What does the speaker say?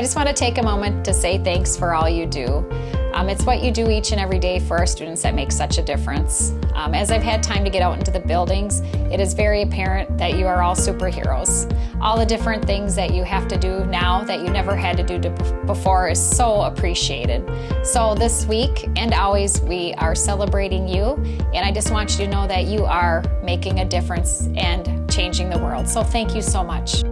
I just want to take a moment to say thanks for all you do. Um, it's what you do each and every day for our students that makes such a difference. Um, as I've had time to get out into the buildings, it is very apparent that you are all superheroes. All the different things that you have to do now that you never had to do to before is so appreciated. So this week and always we are celebrating you and I just want you to know that you are making a difference and changing the world. So thank you so much.